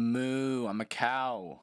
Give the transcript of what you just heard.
Moo, I'm a cow.